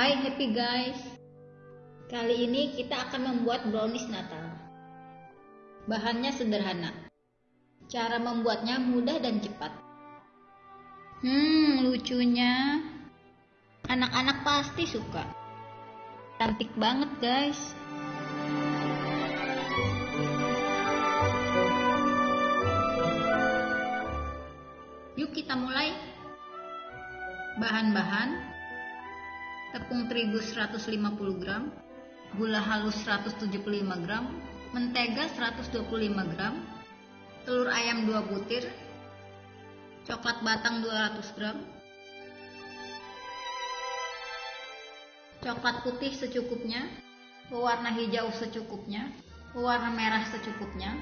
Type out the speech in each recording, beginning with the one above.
Hai happy guys. Kali ini kita akan membuat brownies natal. Bahannya sederhana. Cara membuatnya mudah dan cepat. Hmm lucunya. Anak-anak pasti suka. Cantik banget guys. Yuk kita mulai. Bahan-bahan tepung terigu 150 gram, gula halus 175 gram, mentega 125 gram, telur ayam 2 butir, coklat batang 200 gram, coklat putih secukupnya, pewarna hijau secukupnya, pewarna merah secukupnya.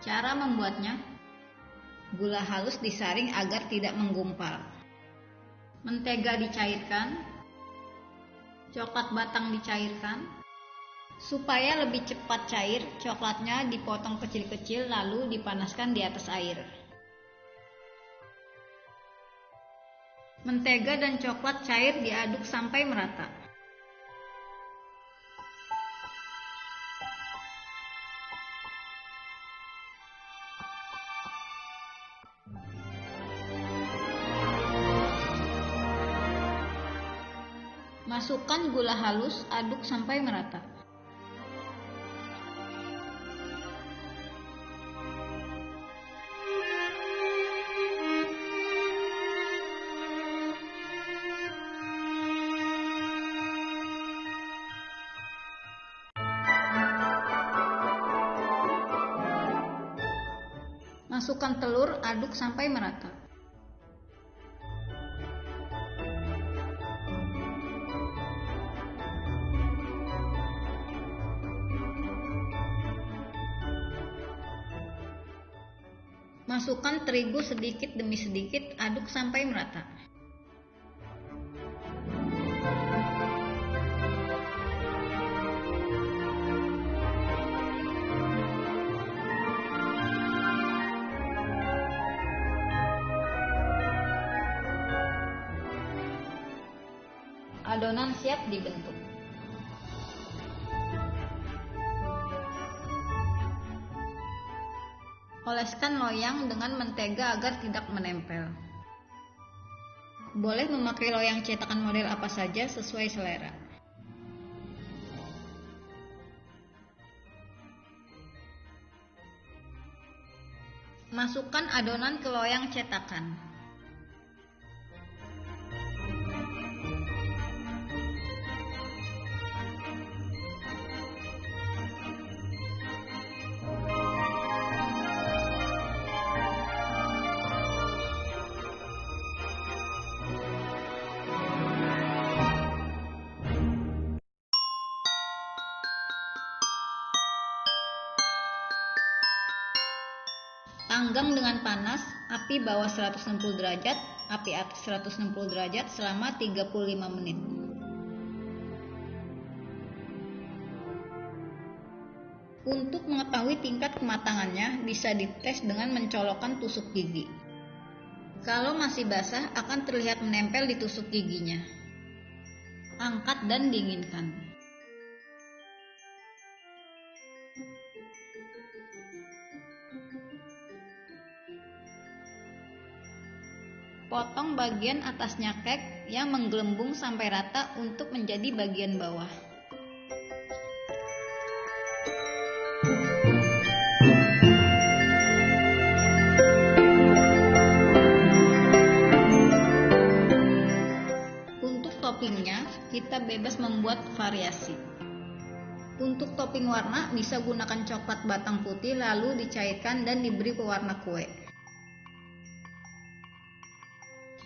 Cara membuatnya, gula halus disaring agar tidak menggumpal mentega dicairkan, coklat batang dicairkan. Supaya lebih cepat cair, coklatnya dipotong kecil-kecil lalu dipanaskan di atas air. Mentega dan coklat cair diaduk sampai merata. Masukkan gula halus, aduk sampai merata. Masukkan telur, aduk sampai merata. Masukkan terigu sedikit demi sedikit, aduk sampai merata. Adonan siap dibentuk. Oleskan loyang dengan mentega agar tidak menempel. Boleh memakai loyang cetakan model apa saja sesuai selera. Masukkan adonan ke loyang cetakan. Panggang dengan panas, api bawah 160 derajat, api atas 160 derajat selama 35 menit. Untuk mengetahui tingkat kematangannya, bisa dites dengan mencolokkan tusuk gigi. Kalau masih basah, akan terlihat menempel di tusuk giginya. Angkat dan dinginkan. Potong bagian atasnya kek yang menggelembung sampai rata untuk menjadi bagian bawah. Untuk toppingnya, kita bebas membuat variasi. Untuk topping warna, bisa gunakan coklat batang putih lalu dicairkan dan diberi pewarna kue.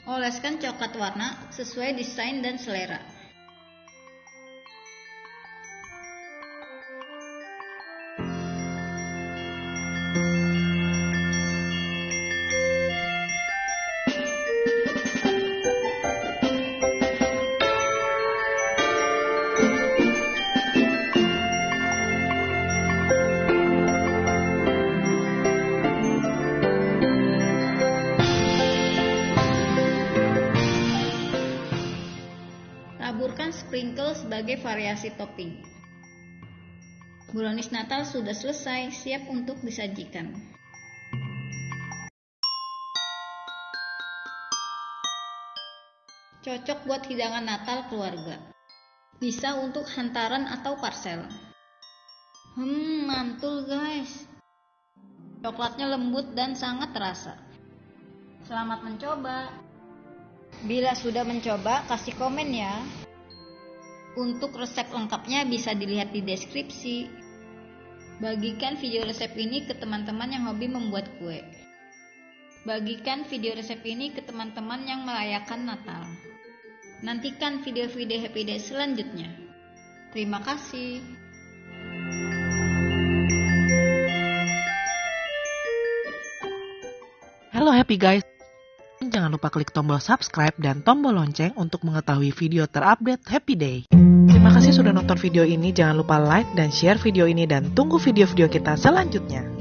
Oleskan coklat warna sesuai desain dan selera. Berbagai variasi topping. Brownies Natal sudah selesai, siap untuk disajikan. Cocok buat hidangan Natal keluarga. Bisa untuk hantaran atau parcel. Hmm, mantul guys. Coklatnya lembut dan sangat terasa. Selamat mencoba. Bila sudah mencoba, kasih komen ya. Untuk resep lengkapnya bisa dilihat di deskripsi. Bagikan video resep ini ke teman-teman yang hobi membuat kue. Bagikan video resep ini ke teman-teman yang merayakan Natal. Nantikan video-video Happy Day selanjutnya. Terima kasih. Halo Happy Guys. Jangan lupa klik tombol subscribe dan tombol lonceng untuk mengetahui video terupdate Happy Day. Terima kasih sudah nonton video ini. Jangan lupa like dan share video ini dan tunggu video-video kita selanjutnya.